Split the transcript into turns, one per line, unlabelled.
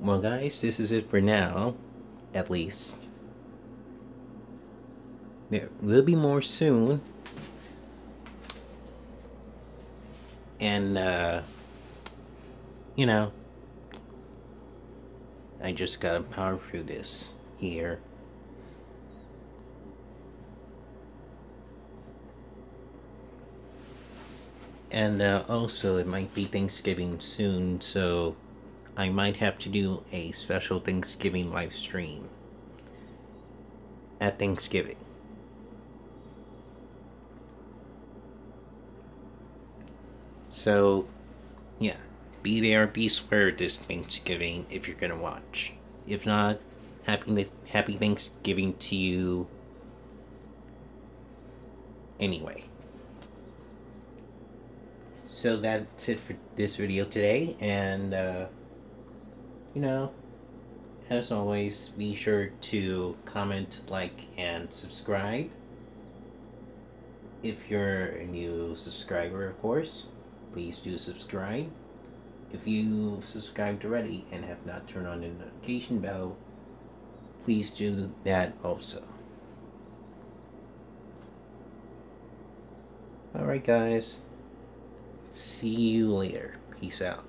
Well, guys, this is it for now, at least. There will be more soon. And, uh, you know, I just gotta power through this here. And uh, also, it might be Thanksgiving soon, so I might have to do a special Thanksgiving live stream at Thanksgiving. So, yeah, be there, be square this Thanksgiving if you're gonna watch. If not, happy happy Thanksgiving to you. Anyway. So that's it for this video today, and uh, you know, as always, be sure to comment, like, and subscribe. If you're a new subscriber, of course, please do subscribe. If you subscribed already and have not turned on the notification bell, please do that also. Alright, guys. See you later. Peace out.